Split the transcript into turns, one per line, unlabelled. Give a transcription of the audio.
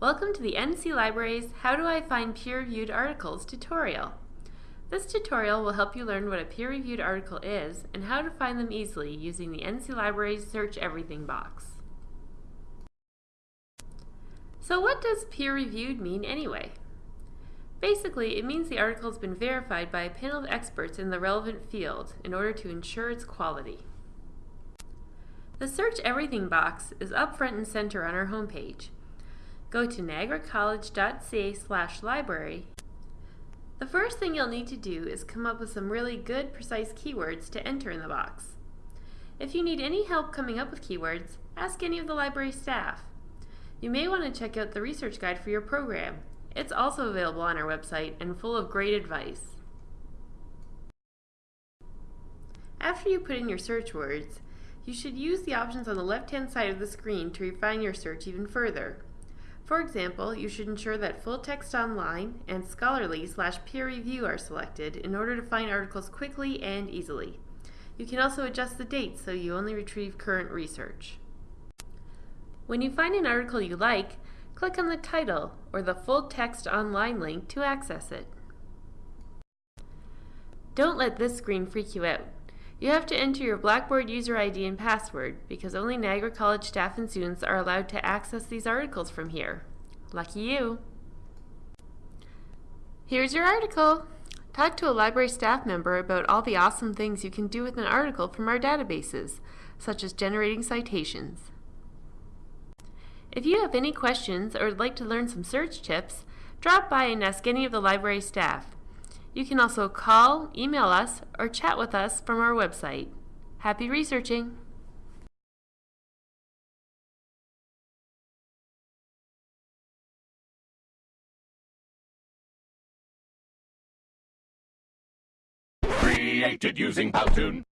Welcome to the NC Libraries How Do I Find Peer-Reviewed Articles tutorial. This tutorial will help you learn what a peer-reviewed article is and how to find them easily using the NC Libraries Search Everything box. So what does peer-reviewed mean anyway? Basically, it means the article has been verified by a panel of experts in the relevant field in order to ensure its quality. The Search Everything box is up front and center on our homepage. Go to niagaracollege.ca slash library. The first thing you'll need to do is come up with some really good, precise keywords to enter in the box. If you need any help coming up with keywords, ask any of the library staff. You may want to check out the research guide for your program. It's also available on our website and full of great advice. After you put in your search words, you should use the options on the left-hand side of the screen to refine your search even further. For example, you should ensure that full text online and scholarly slash peer review are selected in order to find articles quickly and easily. You can also adjust the date so you only retrieve current research. When you find an article you like, click on the title or the full text online link to access it. Don't let this screen freak you out. You have to enter your Blackboard user ID and password because only Niagara College staff and students are allowed to access these articles from here. Lucky you! Here's your article! Talk to a library staff member about all the awesome things you can do with an article from our databases, such as generating citations. If you have any questions or would like to learn some search tips, drop by and ask any of the library staff. You can also call, email us, or chat with us from our website. Happy researching!
Created using Powtoon.